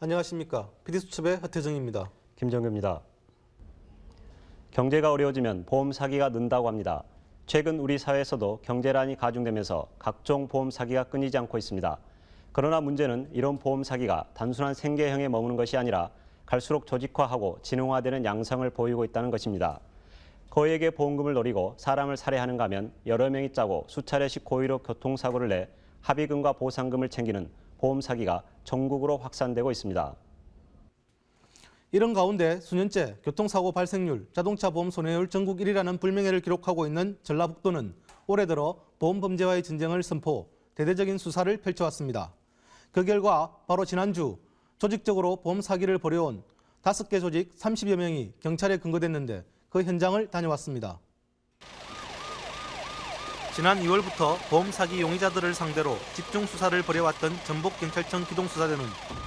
안녕하십니까. PD수첩의 하태정입니다. 김정규입니다. 경제가 어려워지면 보험 사기가 는다고 합니다. 최근 우리 사회에서도 경제란이 가중되면서 각종 보험 사기가 끊이지 않고 있습니다. 그러나 문제는 이런 보험 사기가 단순한 생계형에 머무는 것이 아니라 갈수록 조직화하고 진흥화되는 양상을 보이고 있다는 것입니다. 거액의 보험금을 노리고 사람을 살해하는가 하면 여러 명이 짜고 수차례씩 고의로 교통사고를 내 합의금과 보상금을 챙기는 보험 사기가 전국으로 확산되고 있습니다. 이런 가운데 수년째 교통사고 발생률, 자동차 보험 손해율 전국 1위라는 불명예를 기록하고 있는 전라북도는 올해 들어 보험 범죄와의 전쟁을 선포, 대대적인 수사를 펼쳐왔습니다. 그 결과 바로 지난주 조직적으로 보험 사기를 벌여온 다섯 개 조직 30여 명이 경찰에 근거됐는데 그 현장을 다녀왔습니다. 지난 2월부터 보험 사기 용의자들을 상대로 집중 수사를 벌여왔던 전북경찰청 기동수사대는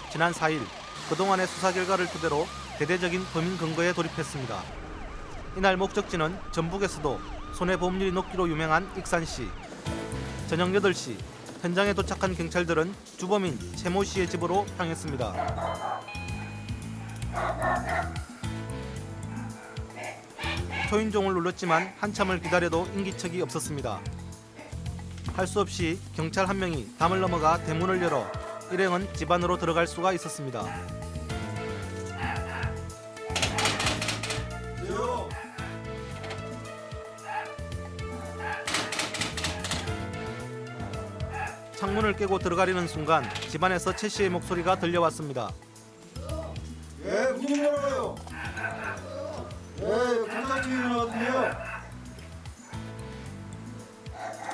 지난 4일 그동안의 수사 결과를 토대로 대대적인 범인 근거에 돌입했습니다. 이날 목적지는 전북에서도 손해보험률이 높기로 유명한 익산시. 저녁 8시 현장에 도착한 경찰들은 주범인 최모 씨의 집으로 향했습니다. 초인종을 눌렀지만 한참을 기다려도 인기척이 없었습니다. 할 수 없이 경찰 한 명이 담을 넘어가 대문을 열어 일행은 집 안으로 들어갈 수가 있었습니다. 창문을 깨고 들어가려는 순간 집안에서 최 씨의 목소리가 들려왔습니다. 예, 무슨 말이에요? 예, 경찰청이거든요.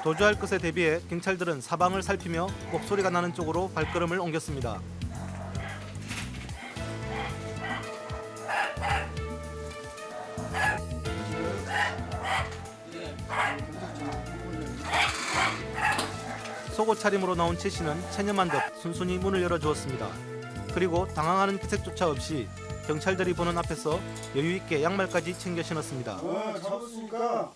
도주할 것에 대비해 경찰들은 사방을 살피며 목소리가 나는 쪽으로 발걸음을 옮겼습니다. 속옷 차림으로 나온 최 씨는 체념한 듯 순순히 문을 열어주었습니다. 그리고 당황하는 기색조차 없이 경찰들이 보는 앞에서 여유 있게 양말까지 챙겨 신었습니다. 어, 잡았으니까.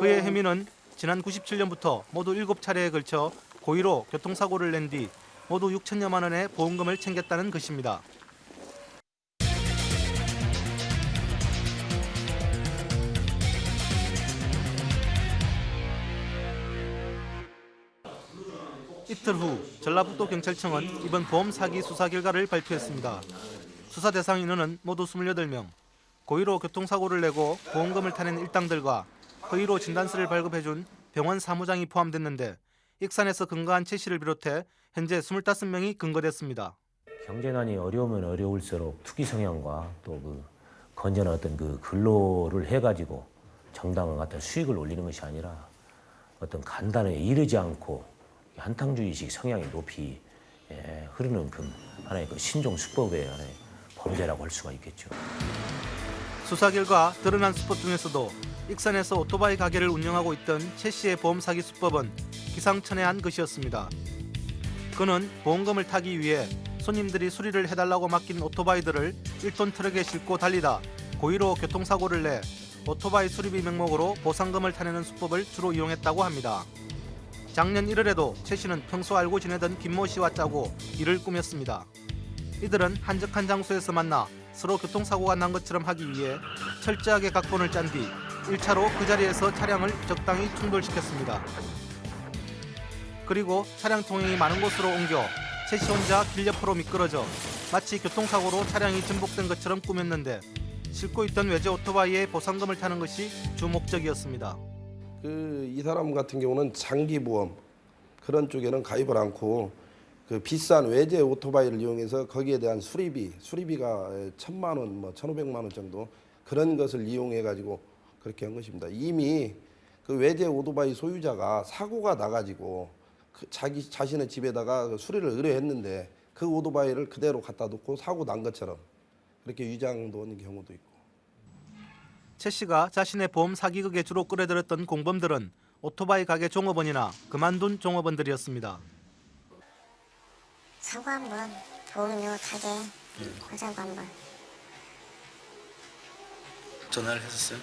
그의 혐의는 지난 97년부터 모두 7차례에 걸쳐 고의로 교통사고를 낸 뒤 모두 6천여만 원의 보험금을 챙겼다는 것입니다. 이틀 후 전라북도 경찰청은 이번 보험 사기 수사 결과를 발표했습니다. 수사 대상 인원은 모두 28명. 고의로 교통사고를 내고 보험금을 타낸 일당들과 허위로 진단서를 발급해준 병원 사무장이 포함됐는데 익산에서 근거한 최 씨를 비롯해 현재 25명이 근거됐습니다. 경제난이 어려우면 어려울수록 투기 성향과 또 그 건전한 어떤 그 근로를 해가지고 정당한 어떤 수익을 올리는 것이 아니라 어떤 간단에 이르지 않고 한탕주의식 성향이 높이 예, 흐르는 그 하나의 그 신종 수법의 하나의 범죄라고 할 수가 있겠죠. 수사 결과 드러난 수법 중에서도 익산에서 오토바이 가게를 운영하고 있던 최 씨의 보험 사기 수법은 기상천외한 것이었습니다. 그는 보험금을 타기 위해 손님들이 수리를 해달라고 맡긴 오토바이들을 1톤 트럭에 싣고 달리다 고의로 교통사고를 내 오토바이 수리비 명목으로 보상금을 타내는 수법을 주로 이용했다고 합니다. 작년 1월에도 최 씨는 평소 알고 지내던 김모 씨와 짜고 일을 꾸몄습니다. 이들은 한적한 장소에서 만나 서로 교통사고가 난 것처럼 하기 위해 철저하게 각본을 짠 뒤 1차로 그 자리에서 차량을 적당히 충돌시켰습니다. 그리고 차량 통행이 많은 곳으로 옮겨 최씨 혼자 길 옆으로 미끄러져 마치 교통사고로 차량이 전복된 것처럼 꾸몄는데 싣고 있던 외제 오토바이에 보상금을 타는 것이 주 목적이었습니다. 그 이 사람 같은 경우는 장기 보험 그런 쪽에는 가입을 않고 그 비싼 외제 오토바이를 이용해서 거기에 대한 수리비 수리비가 천만 원, 뭐 천오백만 원 정도 그런 것을 이용해 가지고 그렇게 한 것입니다. 이미 그 외제 오토바이 소유자가 사고가 나가지고 그 자기 자신의 집에다가 그 수리를 의뢰했는데 그 오토바이를 그대로 갖다 놓고 사고 난 것처럼 그렇게 위장도는 경우도 있고. 최 씨가 자신의 보험 사기극에 주로 끌어들였던 공범들은 오토바이 가게 종업원이나 그만둔 종업원들이었습니다. 사고 한 번 보험료 타게 하자고 한번 전화를 했었어요?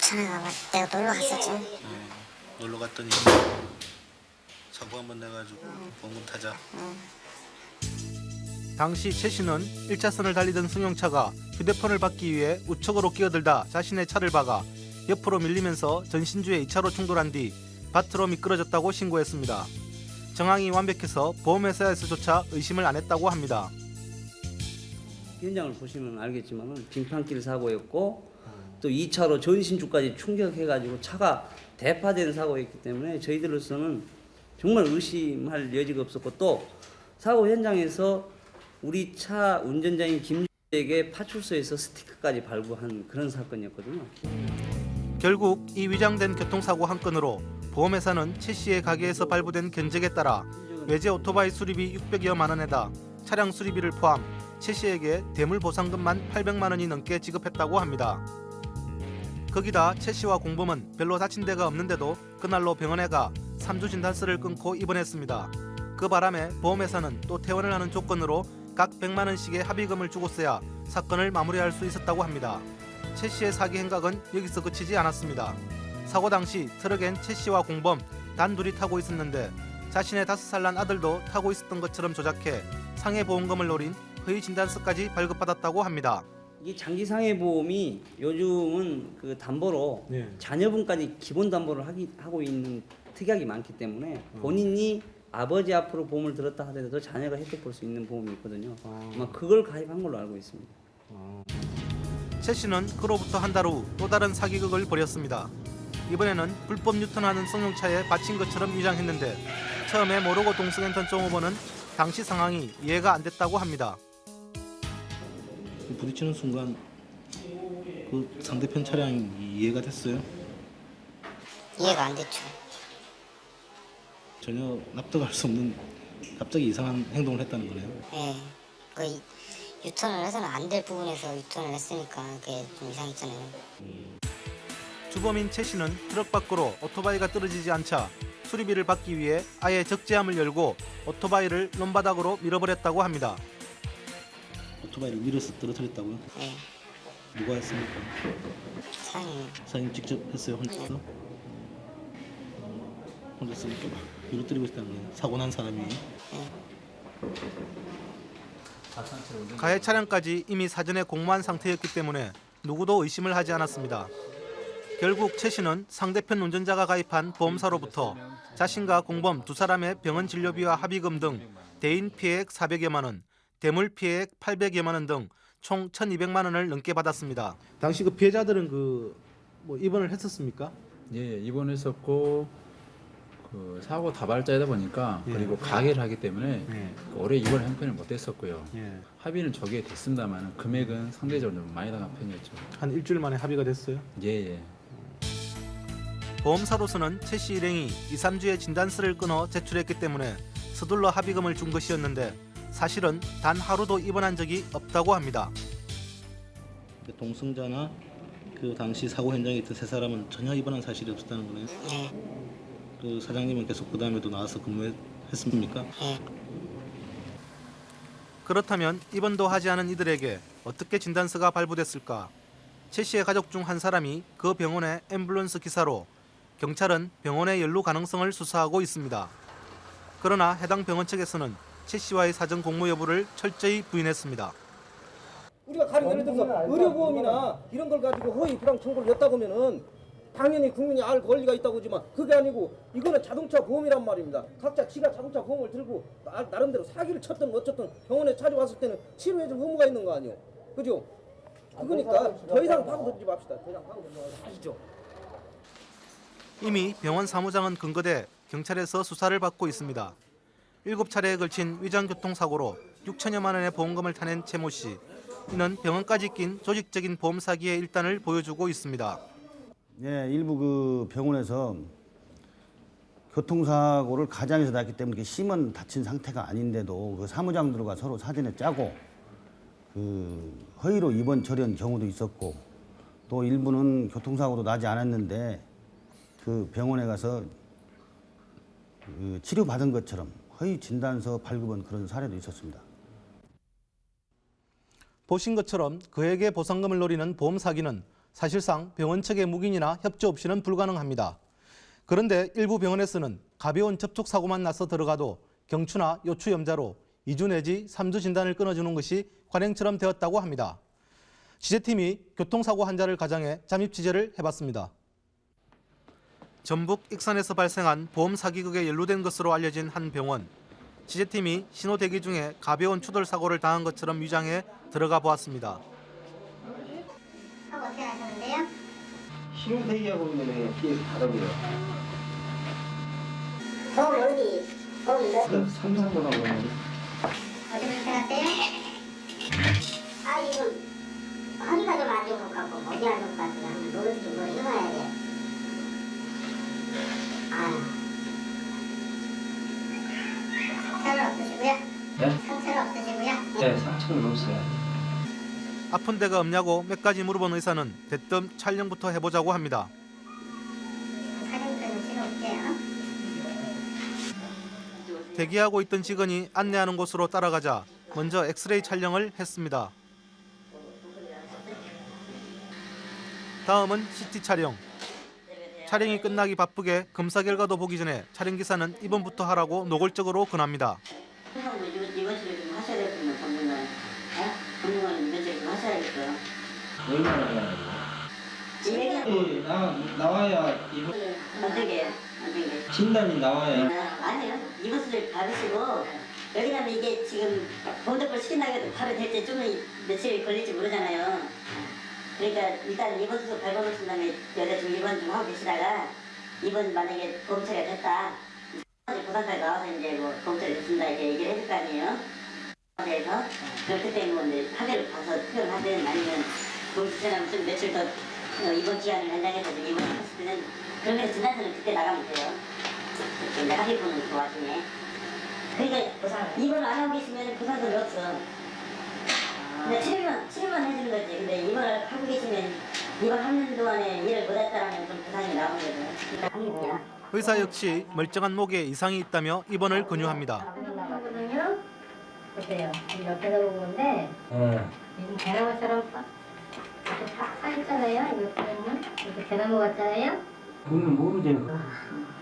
전화가 왔 내가 놀러 갔었지 놀러 갔더니 사고 한번 내가지고 보험금 타자. 당시 최 씨는 1차선을 달리던 승용차가 휴대폰을 받기 위해 우측으로 끼어들다 자신의 차를 박아 옆으로 밀리면서 전신주에 2차로 충돌한 뒤 밭으로 미끄러졌다고 신고했습니다. 정황이 완벽해서 보험회사에서조차 의심을 안 했다고 합니다. 현장을 보시면 알겠지만은 빙판길 사고였고 또 2차로 전신주까지 충격해가지고 차가 대파된 사고였기 때문에 저희들로서는 정말 의심할 여지가 없었고 또 사고 현장에서 우리 차 운전자인 김주에게 파출소에서 스티커까지 발부한 그런 사건이었거든요. 결국 이 위장된 교통사고 한 건으로 보험회사는 최 씨의 가게에서 발부된 견적에 따라 외제 오토바이 수리비 600여만 원에다 차량 수리비를 포함 최 씨에게 대물 보상금만 800만 원이 넘게 지급했다고 합니다. 거기다 최 씨와 공범은 별로 다친 데가 없는데도 그날로 병원에 가 3주 진단서를 끊고 입원했습니다. 그 바람에 보험회사는 또 퇴원을 하는 조건으로 각 100만 원씩의 합의금을 주고서야 사건을 마무리할 수 있었다고 합니다. 최 씨의 사기 행각은 여기서 그치지 않았습니다. 사고 당시 트럭엔 최 씨와 공범 단둘이 타고 있었는데 자신의 다섯 살 난 아들도 타고 있었던 것처럼 조작해 상해 보험금을 노린 허위 진단서까지 발급받았다고 합니다. 이 장기상해 보험이 요즘은 그 담보로 네. 자녀분까지 기본 담보를 하기, 하고 있는 특약이 많기 때문에 본인이 아버지 앞으로 보험을 들었다 하더라도 자녀가 혜택 볼 수 있는 보험이 있거든요. 아마 그걸 가입한 걸로 알고 있습니다. 최 씨는 그로부터 한 달 후 또 다른 사기극을 벌였습니다. 이번에는 불법 유턴하는 승용차에 받친 것처럼 위장했는데 처음에 모르고 동승했던 정 후보는 당시 상황이 이해가 안 됐다고 합니다. 부딪히는 순간 그 상대편 차량이 이해가 됐어요. 이해가 안 됐죠. 전혀 납득할 수 없는 갑자기 이상한 행동을 했다는 거네요. 예. 그 이- 유턴을 해서는 안 될 부분에서 유턴을 했으니까 그게 좀 이상했잖아요. 주범인 최 씨는 트럭 밖으로 오토바이가 떨어지지 않자 수리비를 받기 위해 아예 적재함을 열고 오토바이를 논바닥으로 밀어버렸다고 합니다. 오토바이를 밀어서 떨어뜨렸다고요? 예. 누가 했습니까? 사장님. 사장님 직접 했어요 혼자서? 혼자서 이렇게 막 밀어뜨리고 있다는 거예요. 사고 난 사람이 가해 차량까지 이미 사전에 공모한 상태였기 때문에 누구도 의심을 하지 않았습니다. 결국 최 씨는 상대편 운전자가 가입한 보험사로부터 자신과 공범 두 사람의 병원 진료비와 합의금 등 대인 피해액 400여만 원, 대물 피해액 800여만 원 등 총 1,200만 원을 넘게 받았습니다. 당시 그 피해자들은 그 뭐 입원을 했었습니까? 예, 입원했었고 그 사고 다발자이다 보니까 예. 그리고 가게를 하기 때문에 예. 그 올해 입원 형편을 못했었고요. 예. 합의는 저게 됐습니다만 금액은 상대적으로 좀 많이 나간 편이었죠. 한 일주일 만에 합의가 됐어요. 예, 예. 보험사로서는 최씨 일행이 2, 3주에 진단서를 끊어 제출했기 때문에 서둘러 합의금을 준 것이었는데 사실은 단 하루도 입원한 적이 없다고 합니다. 그 동승자나 그 당시 사고 현장에 있던 세 사람은 전혀 입원한 사실이 없었다는 거네요. 예. 그 사장님은 계속 그 다음에도 나와서 근무했습니까? 예. 그렇다면 입원도 하지 않은 이들에게 어떻게 진단서가 발부됐을까? 최 씨의 가족 중 한 사람이 그 병원의 앰뷸런스 기사로 경찰은 병원의 연루 가능성을 수사하고 있습니다. 그러나 해당 병원 측에서는 최 씨와의 사전 공모 여부를 철저히 부인했습니다. 우리가 가령 예를 들어서 의료보험이나 이런 걸 가지고 허위 불황 청구를 냈다고 하면은 당연히 국민이 알 권리가 있다고 하지만 그게 아니고 이거는 자동차 보험이란 말입니다. 각자 지가 자동차 보험을 들고 나, 나름대로 사기를 쳤든 어쨌든 병원에 찾아왔을 때는 치료해줄 의무가 있는 거 아니에요. 그죠? 그러니까 더 이상 파고들지 맙시다. 더 이상 파고들지 맙시다. 아시죠? 이미 병원 사무장은 근거돼 경찰에서 수사를 받고 있습니다. 일곱 차례에 걸친 위장 교통사고로 6천여만 원의 보험금을 타낸 최모 씨. 이는 병원까지 낀 조직적인 보험 사기의 일단을 보여주고 있습니다. 예, 일부 그 병원에서 교통사고를 가장해서 났기 때문에 심은 다친 상태가 아닌데도 그 사무장들과 서로 사전에 짜고 그 허위로 입원 처리한 경우도 있었고 또 일부는 교통사고도 나지 않았는데 그 병원에 가서 그 치료받은 것처럼 허위 진단서 발급한 그런 사례도 있었습니다. 보신 것처럼 그에게 보상금을 노리는 보험 사기는 사실상 병원 측의 묵인이나 협조 없이는 불가능합니다. 그런데 일부 병원에서는 가벼운 접촉 사고만 나서 들어가도 경추나 요추 염자로 2주 내지 3주 진단을 끊어주는 것이 관행처럼 되었다고 합니다. 취재팀이 교통사고 환자를 가장해 잠입 취재를 해봤습니다. 전북 익산에서 발생한 보험 사기극에 연루된 것으로 알려진 한 병원. 취재팀이 신호 대기 중에 가벼운 추돌 사고를 당한 것처럼 위장해 들어가 보았습니다. 하고 어떻게 하셨는데요? 신호 대기하고 있는 뒤에서 바닥이요. 보험 어디? 보험 이거? 삼성전화 보는 어디 불편하세요? 아 이건 허리가 좀 안 좋은 것 같고 어디 안 좋은 것 같아요. 모르지 뭐 해봐야 돼. 상처는 없으시고요? 네? 상처는 없으시고요? 네, 상처는 없어요. 아픈 데가 없냐고 몇 가지 물어본 의사는 대뜸 촬영부터 해보자고 합니다. 사진부터는 필요 없대요. 대기하고 있던 직원이 안내하는 곳으로 따라가자 먼저 엑스레이 촬영을 했습니다. 다음은 CT 촬영. 촬영이 끝나기 바쁘게 검사 결과도 보기 전에 촬영 기사는 입원부터 하라고 노골적으로 권합니다. 전문가, 어? 나와야 어떻게 어떻게? 진단이 나와야 아니요. 이것을 받으시고 왜냐면 이게 지금 본적을 시킨다고 해도 바로 될때좀 며칠 걸릴지 모르잖아요. 그러니까 일단 입원수도 밟아놓으신 다음에 여자 좀 입원 좀 하고 계시다가 입원 만약에 보험 처리가 됐다. 부산까지 나와서 이제 뭐 보험 처리 됐습니다 이렇게 얘기를 해줄 거 아니에요. 그래서 그때 뭐 이제 하대를 봐서 투표를 하든 아니면 보험 추천하면 좀 며칠 더 어, 입원 기한을 연장해서 좀 입원했을 때는 그러면 진단서는 그때 나가면 돼요. 근데 합의분은 그 와중에. 그러니까 입원을 안 하고 계시면 부산돈이 없어. 근데 치료만, 치료만 해주는 거지. 근데 입원을 하고 계시면 입원하는 동안에 일을 못했다라면 좀 부상이 나오는 거죠. 의사 역시 멀쩡한 목에 이상이 있다며 입원을 권유합니다. 보세요. 이 옆에서 보고 있는데 이 대나무처럼 빠- 이렇게 사, 사 있잖아요. 이거 보면 이렇게 대나무 같잖아요. 그건 모르지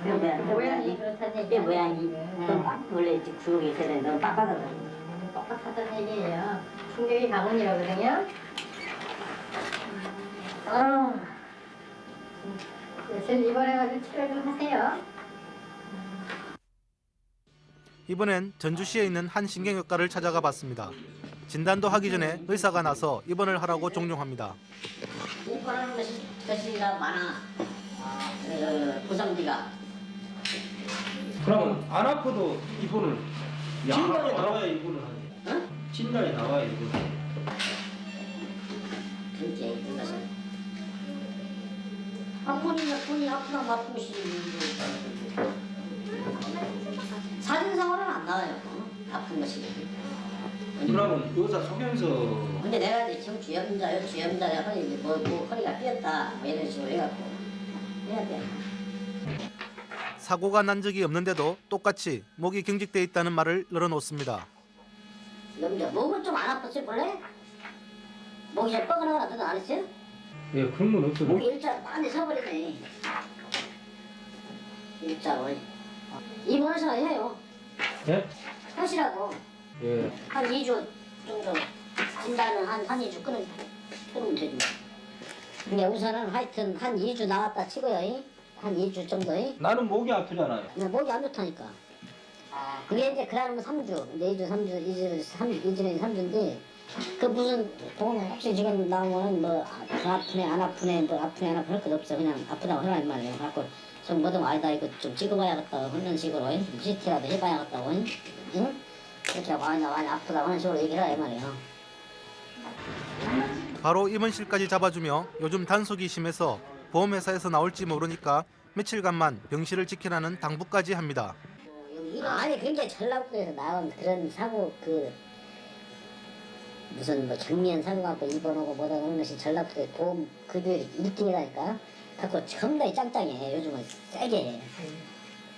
그러면 모양이 그렇다는 얘기 모양이 원래 이제 구멍이 있어야 되는데 너무 빡빡하거 빡빡하다는 얘기예요. 충격이 가문이라거든요. 아, 며칠 입원해가지고 치료 좀 하세요. 이번엔 전주시에 있는 한 신경외과를 찾아가 봤습니다. 진단도 하기 전에 의사가 나서 입원을 하라고 종용합니다. 입원하는 것이 것이가 많아. 그 부상비가. 그러면 안 아파도 입원을 진단이 나와야 입원을 하지 진단이 나와야 입원을 하지 그게 있는 것은. 아 본인 본인 아프다 아프시. 사진상으로는 안 나와요. 어? 아픈 것이. 그러면 의사 소견서 근데 내가 이제 지금 주염자요 주염자 내가 허리 이제 뭐, 뭐 허리가 삐었다 뭐 이런 식으로 해갖고 해야 돼. 사고가 난 적이 없는데도 똑같이 목이 경직돼 있다는 말을 늘어놓습니다. 염자 목은 좀 안 아팠어요 원래? 목이 잘 뻐근하거나 그런 안 했어요? 예 그런 건 없어요 목이 일자 많이 서버리네. 일자로. 입원해서 해요. 예? 하시라고. 예 한 2주 정도 진단은 한, 한 2주 끊으면, 끊으면 되지. 근데 우선은 하여튼 한 2주 나왔다 치고요. 이. 한 2주 정도. 이. 나는 목이 아프잖아요 근데 목이 안 좋다니까. 그게 이제 그러면 3주, 이제 2주, 3주, 2주, 3, 2주는 3주인데 그 무슨 돈 혹시 지금 나오면은 뭐 아- 아프네 안 아프네 뭐 아프네 안 아프네 할 것도 없어 그냥 아프다고 하란 말이에요. 갖고 좀 뭐든 아니다 이거 좀 찍어봐야겠다 그런 식으로 CT라도 해봐야겠다고 응? 이렇게 아니 많이 아프다고 하는 식으로 얘기를 해 말이에요. 바로 입원실까지 잡아주며 요즘 단속이 심해서 보험회사에서 나올지 모르니까 며칠간만 병실을 지키라는 당부까지 합니다. 아니 굉장히 전라도에서 나온 그런 사고 그 무슨 뭐 정면 사고 갖고 입원하고 뭐다 그런 것이 전라도에 보험 급여율이 1등이라니까 갖고 정말 짱짱해 요즘은 세게 해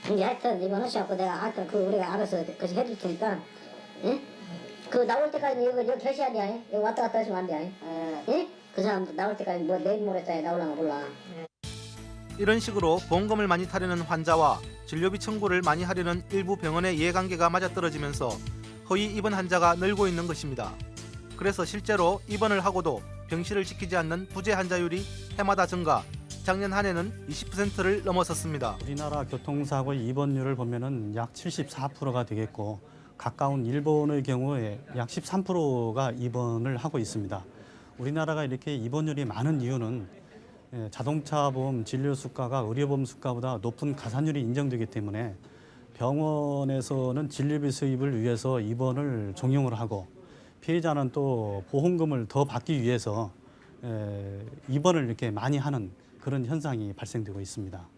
근데 하여튼 입원하셔갖고 내가 하여튼 그 우리가 알아서 그것이 해줄 테니까 예? 그 나올 때까지 이거 이거 결시해야 돼 이거 왔다 갔다 하시면 안 돼. 예? 그 사람 나올 때까지 뭐 내일 모레까지 나올라가 몰라. 이런 식으로 보험금을 많이 타려는 환자와 진료비 청구를 많이 하려는 일부 병원의 이해관계가 맞아떨어지면서 허위 입원 환자가 늘고 있는 것입니다. 그래서 실제로 입원을 하고도 병실을 지키지 않는 부재 환자율이 해마다 증가, 작년 한 해는 20%를 넘어섰습니다. 우리나라 교통사고 입원율을 보면 은 약 74%가 되겠고 가까운 일본의 경우에 약 13%가 입원을 하고 있습니다. 우리나라가 이렇게 입원율이 많은 이유는 예, 자동차 보험 진료 수가가 의료보험 수가보다 높은 가산율이 인정되기 때문에 병원에서는 진료비 수입을 위해서 입원을 종용을 하고 피해자는 또 보험금을 더 받기 위해서 에, 입원을 이렇게 많이 하는 그런 현상이 발생되고 있습니다.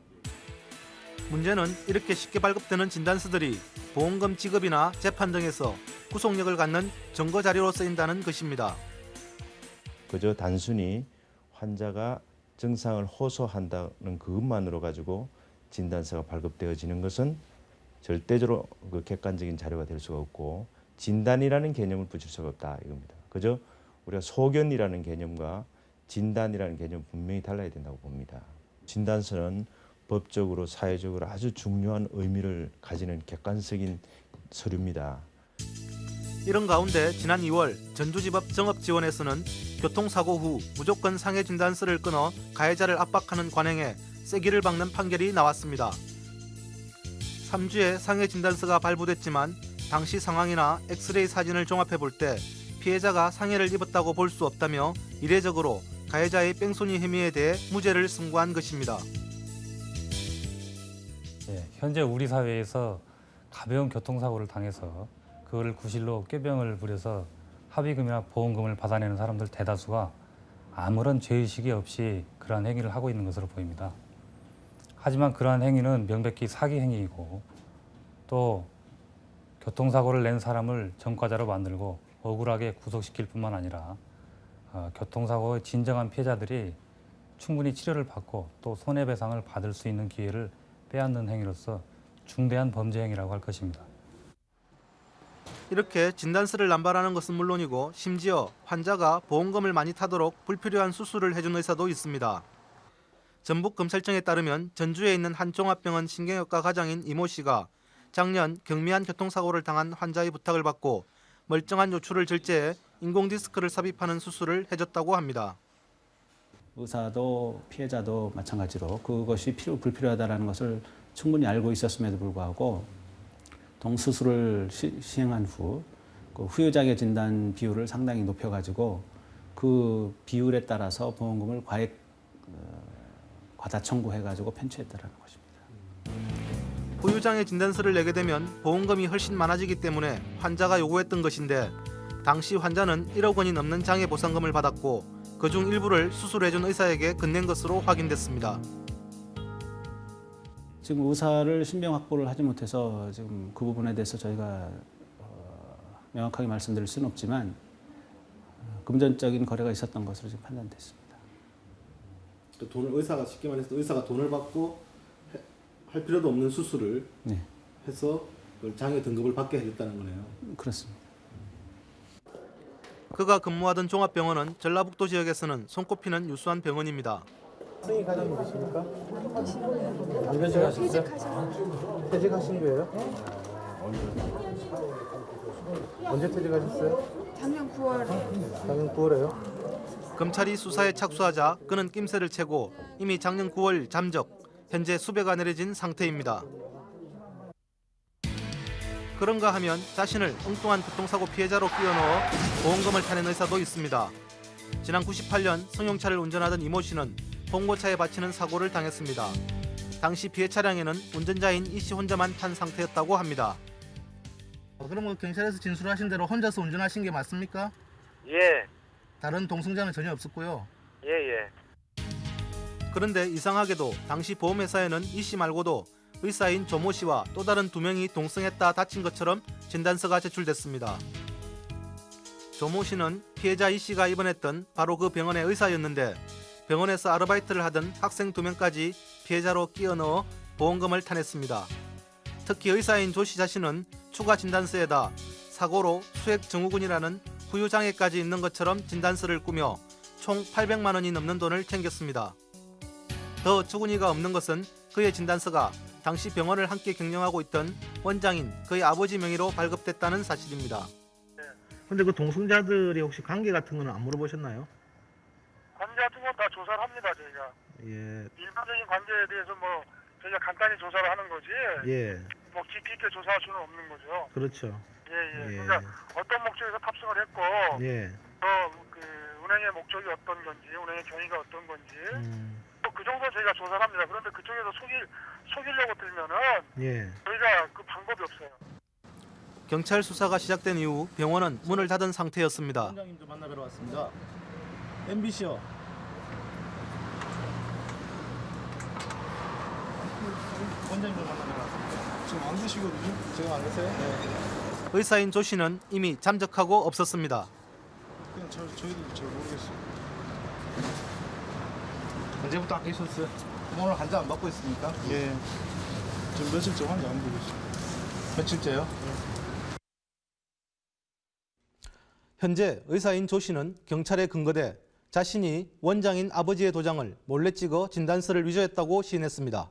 문제는 이렇게 쉽게 발급되는 진단서들이 보험금 지급이나 재판 등에서 구속력을 갖는 증거 자료로 쓰인다는 것입니다. 그저 단순히 환자가 증상을 호소한다는 그것만으로 가지고 진단서가 발급되어지는 것은 절대적으로 그 객관적인 자료가 될 수가 없고 진단이라는 개념을 붙일 수가 없다 이겁니다. 그저 우리가 소견이라는 개념과 진단이라는 개념 분명히 달라야 된다고 봅니다. 진단서는 법적으로 사회적으로 아주 중요한 의미를 가지는 객관적인 서류입니다. 이런 가운데 지난 2월 전주지법 정업지원에서는 교통사고 후 무조건 상해 진단서를 끊어 가해자를 압박하는 관행에 세기를 박는 판결이 나왔습니다. 3주에 상해 진단서가 발부됐지만 당시 상황이나 엑스레이 사진을 종합해 볼 때 피해자가 상해를 입었다고 볼 수 없다며 이례적으로 가해자의 뺑소니 혐의에 대해 무죄를 승부한 것입니다. 예, 현재 우리 사회에서 가벼운 교통사고를 당해서 그거를 구실로 꾀병을 부려서 합의금이나 보험금을 받아내는 사람들 대다수가 아무런 죄의식이 없이 그러한 행위를 하고 있는 것으로 보입니다. 하지만 그러한 행위는 명백히 사기 행위이고 또 교통사고를 낸 사람을 전과자로 만들고 억울하게 구속시킬 뿐만 아니라 어, 교통사고의 진정한 피해자들이 충분히 치료를 받고 또 손해배상을 받을 수 있는 기회를 빼앗는 행위로서 중대한 범죄 행위라고 할 것입니다. 이렇게 진단서를 남발하는 것은 물론이고 심지어 환자가 보험금을 많이 타도록 불필요한 수술을 해준 의사도 있습니다. 전북검찰청에 따르면 전주에 있는 한 종합병원 신경외과 과장인 이모 씨가 작년 경미한 교통사고를 당한 환자의 부탁을 받고 멀쩡한 요추를 절제해 인공디스크를 삽입하는 수술을 해줬다고 합니다. 의사도 피해자도 마찬가지로 그것이 필요 불필요하다는 것을 충분히 알고 있었음에도 불구하고 동수술을 시, 시행한 후 그 후유장애 진단 비율을 상당히 높여가지고 그 비율에 따라서 보험금을 과액 어, 과다 청구해가지고 편취했다라는 것입니다. 후유장애 진단서를 내게 되면 보험금이 훨씬 많아지기 때문에 환자가 요구했던 것인데 당시 환자는 1억 원이 넘는 장애 보상금을 받았고 그중 일부를 수술해준 의사에게 건넨 것으로 확인됐습니다. 지금 의사를 신병 확보를 하지 못해서 지금 그 부분에 대해서 저희가 어, 명확하게 말씀드릴 수는 없지만 어, 금전적인 거래가 있었던 것으로 지금 판단됐습니다. 그 돈을 의사가 쉽게 말해서 의사가 돈을 받고 해- 할 필요도 없는 수술을 네, 해서 장애 등급을 받게 해줬다는 거네요. 그렇습니다. 그가 근무하던 종합병원은 전라북도 지역에서는 손꼽히는 유수한 병원입니다. 승희 과장님 계십니까? 퇴직하셨어요? 퇴직하신 거예요? 언제 퇴직하셨어요? 작년 9월 작년 9월에요? 검찰이 수사에 착수하자 그는 낌새를 채고 이미 작년 9월 잠적, 현재 수배가 내려진 상태입니다. 그런가 하면 자신을 엉뚱한 교통사고 피해자로 끼워넣어 보험금을 타낸 의사도 있습니다. 지난 98년 승용차를 운전하던 이모 씨는 봉고차에 바치는 사고를 당했습니다. 당시 피해 차량에는 운전자인 이씨 혼자만 탄 상태였다고 합니다. 그러면 경찰에서 진술하신 대로 혼자서 운전하신 게 맞습니까? 예, 다른 동승자는 전혀 없었고요. 예, 예. 그런데 이상하게도 당시 보험회사에는 이씨 말고도 의사인 조모 씨와 또 다른 두 명이 동승했다 다친 것처럼 진단서가 제출됐습니다. 조모 씨는 피해자 이 씨가 입원했던 바로 그 병원의 의사였는데 병원에서 아르바이트를 하던 학생 두 명까지 피해자로 끼워 넣어 보험금을 타냈습니다. 특히 의사인 조씨 자신은 추가 진단서에다 사고로 수액 증후군이라는 후유 장애까지 있는 것처럼 진단서를 꾸며 총 800만 원이 넘는 돈을 챙겼습니다. 더 어처구니가 없는 것은 그의 진단서가 당시 병원을 함께 경영하고 있던 원장인 그의 아버지 명의로 발급됐다는 사실입니다. 근데 그 동승자들이 혹시 관계 같은 거는 안 물어보셨나요? 같은 건 다 조사를 합니다 저희가 예, 일반적인 관계에 대해서 뭐 저희가 간단히 조사를 하는 거지 예, 뭐 깊이 있게 조사할 수는 없는 거죠 그렇죠. 예예 예. 그러니까 어떤 목적에서 탑승을 했고 예, 또그 운행의 목적이 어떤 건지 운행의 경위가 어떤 건지 음, 또그 정도 저희가 조사를 합니다 그런데 그쪽에서 속일 속이려고 들면은 예. 저희가 그 방법이 없어요 경찰 수사가 시작된 이후 병원은 문을 닫은 상태였습니다. 원장님도 만나뵈러 왔습니다. MBC요. 원장님도 만나뵈러 왔습니다. 지금 안 계시거든요. 지금 안 계세요? 네. 의사인 조 씨는 이미 잠적하고 없었습니다. 그냥 저 저희도 잘 모르겠어요. 언제부터 안 계셨어요? 오늘 환자 안 받고 있습니까? 예. 지금 며칠째 환자 안 보고 있어요. 며칠째요? 현재 의사인 조 씨는 경찰에 근거돼 자신이 원장인 아버지의 도장을 몰래 찍어 진단서를 위조했다고 시인했습니다.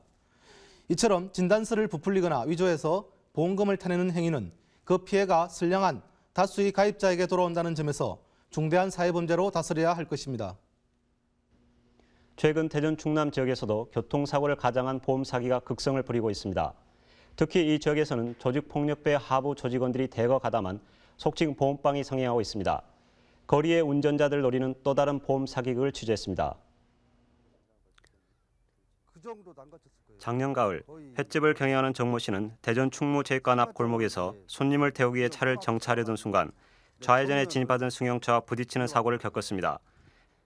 이처럼 진단서를 부풀리거나 위조해서 보험금을 타내는 행위는 그 피해가 선량한 다수의 가입자에게 돌아온다는 점에서 중대한 사회범죄로 다스려야 할 것입니다. 최근 대전 충남 지역에서도 교통사고를 가장한 보험 사기가 극성을 부리고 있습니다. 특히 이 지역에서는 조직폭력배 하부 조직원들이 대거 가담한 속칭 보험빵이 성행하고 있습니다. 거리의 운전자들 노리는 또 다른 보험 사기극을 취재했습니다. 작년 가을 횟집을 경영하는 정모 씨는 대전 충무 제관 앞 골목에서 손님을 태우기 위해 차를 정차하려던 순간 좌회전에 진입하던 승용차와 부딪히는 사고를 겪었습니다.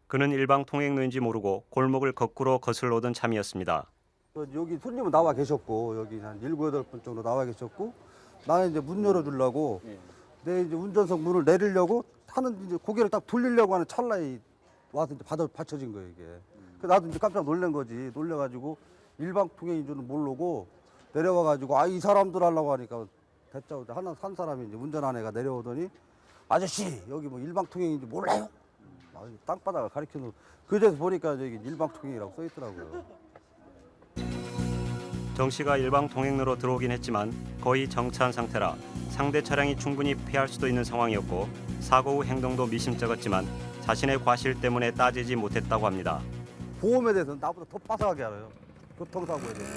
그는 일방 통행로인지 모르고 골목을 거꾸로 거슬러 오던 참이었습니다. 여기 손님은 나와 계셨고 여기 한 일곱 여덟 분 정도 나와 계셨고 나는 이제 문 열어주려고 내 이제 운전석 문을 내리려고 하는 이제 고개를 딱 돌리려고 하는 찰나에 와서 이제 받아 받쳐진 거예요 이게. 그래서 나도 이제 깜짝 놀란 거지. 놀래가지고 일방 통행인 줄은 모르고 내려와가지고 아 이 사람들 하려고 하니까 대짜 하나 산 사람이 이제 운전한 애가 내려오더니 아저씨 여기 뭐 일방 통행인지 몰라요? 아, 땅바닥을 가리켜놓. 그제서 보니까 저기 일방 통행이라고 써 있더라고요. 정 씨가 일방 통행로로 들어오긴 했지만 거의 정차한 상태라 상대 차량이 충분히 피할 수도 있는 상황이었고 사고 후 행동도 미심쩍었지만 자신의 과실 때문에 따지지 못했다고 합니다. 보험에 대해서는 나보다 더 빠삭하게 알아요. 교통사고에 대해서.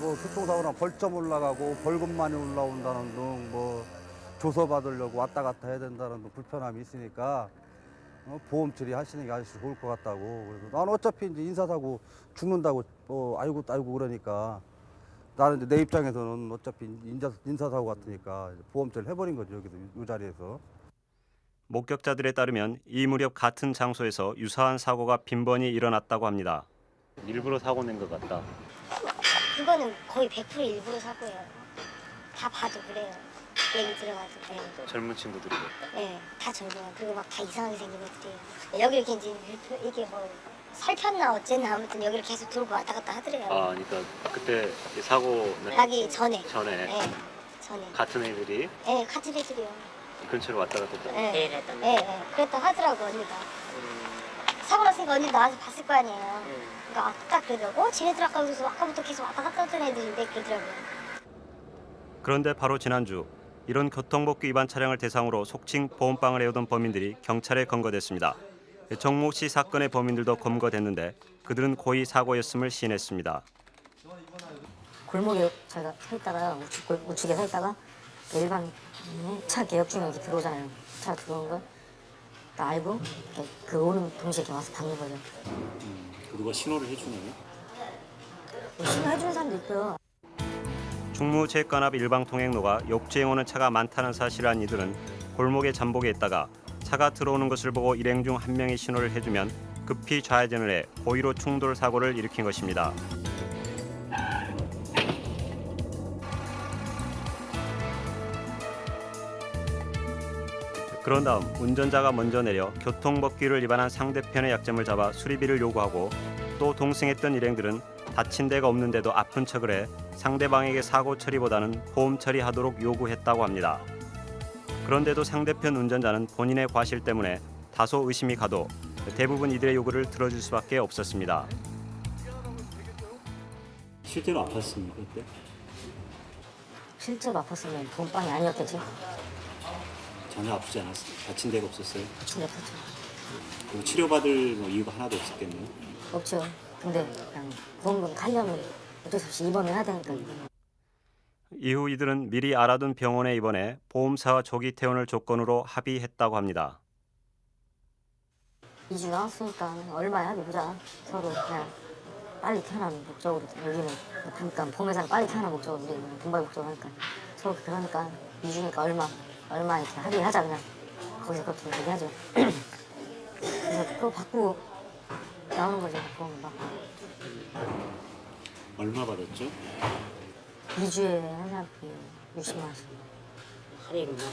뭐 교통사고랑 벌점 올라가고 벌금 많이 올라온다는 등 뭐 조서 받으려고 왔다 갔다 해야 된다는 등 불편함이 있으니까 어, 보험 처리하시는 게 아저씨 좋을 것 같다고. 그래서 난 어차피 이제 인사사고 죽는다고 뭐 알고 알고 그러니까 나는 이제 내 입장에서는 어차피 인자, 인사사고 같으니까 보험 처리 해버린 거죠 여기서 이 자리에서. 목격자들에 따르면 이 무렵 같은 장소에서 유사한 사고가 빈번히 일어났다고 합니다. 일부러 사고 낸 것 같다. 그거는 거의 100% 일부러 사고예요. 다 봐도 그래요. 얘기 들어가도 그래요. 젊은 친구들이고. 네, 다 젊어요. 그리고 막 다 이상하게 생긴 애들이에요. 여기 이렇게 이제 이게 뭐 살폈나 어쨌나 아무튼 여기를 계속 돌고 왔다 갔다 하더래요. 아, 그러니까 그때 사고 나기 전에. 전에 네, 전에. 같은 애들이 네, 같은 애들이요. 근처로 왔다 갔다 했다. 네, 네, 네, 그랬다 하더라고 언니가. 사고 났으니까 언니 나와서 봤을 거 아니에요. 그러니까 딱 그러더라고. 어, 쟤네들 아까 그래서 아까부터 계속 왔다 갔다 하던 애들인데 그러더라고요. 그런데 바로 지난주 이런 교통법규 위반 차량을 대상으로 속칭 보험빵을 해오던 범인들이 경찰에 검거됐습니다. 정모 씨 사건의 범인들도 검거됐는데 그들은 고의 사고였음을 시인했습니다. 골목에 저희가 서 있다가 우측, 골- 우측에 서 있다가 일반 차 개혁 중에 이렇게 들어오잖아요. 차 들어오는 걸다 알고 그 오는 동시에 이렇게 와서 받는 거죠. 누가 신호를 해주나요? 뭐 신호 해주는 사람도 있고요. 충무 제관 앞 일방 통행로가 역주행 오는 차가 많다는 사실을 안 이들은 골목에 잠복해 있다가 차가 들어오는 것을 보고 일행 중 한 명이 신호를 해주면 급히 좌회전을 해 고의로 충돌 사고를 일으킨 것입니다. 그런 다음 운전자가 먼저 내려 교통법규를 위반한 상대편의 약점을 잡아 수리비를 요구하고 또 동승했던 일행들은 다친 데가 없는데도 아픈 척을 해 상대방에게 사고 처리보다는 보험 처리하도록 요구했다고 합니다. 그런데도 상대편 운전자는 본인의 과실 때문에 다소 의심이 가도 대부분 이들의 요구를 들어줄 수밖에 없었습니다. 실제로 아팠습니까 그때? 실제로 아팠으면 보험빵이 아니었겠지. 전혀 아프지 않았어요. 다친 데가 없었어요. 데 없었죠. 그리고 치료받을 뭐 이유가 하나도 없었겠네요. 없죠. 근데 그냥 보험금 가려면 어쩔 수 없이 입원을 해야 되니까. 이후 이들은 미리 알아둔 병원에 입원해 보험사와 조기 퇴원을 조건으로 합의했다고 합니다. 2주 나왔으니까 얼마에 합의보자. 서로 그냥 빨리 태어나는 목적으로 여기는 그러니까 보험회사는 빨리 태어나는 목적으로 우리는 돈벌 목적으로 하니까 서로 그러니까 2주니까 얼마 얼마 이렇게 합의하자 그냥 거기서 그렇게 얘기하죠. 그래서 그거 바꾸고 나오는 거죠 보험 받고. 얼마 받았죠? 2주에 한 사람이 60만 원씩. 할인이구나.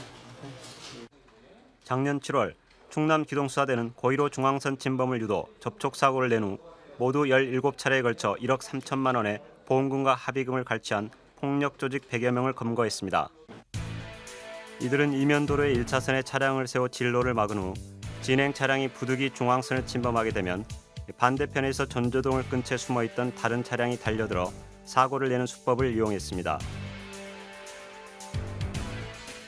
작년 7월 충남 기동수사대는 고의로 중앙선 침범을 유도 접촉 사고를 낸 후 모두 17차례에 걸쳐 1억 3천만 원의 보험금과 합의금을 갈취한 폭력 조직 100여 명을 검거했습니다. 이들은 이면도로의 1차선에 차량을 세워 진로를 막은 후 진행 차량이 부득이 중앙선을 침범하게 되면 반대편에서 전조등을 끈 채 숨어 있던 다른 차량이 달려들어 사고를 내는 수법을 이용했습니다.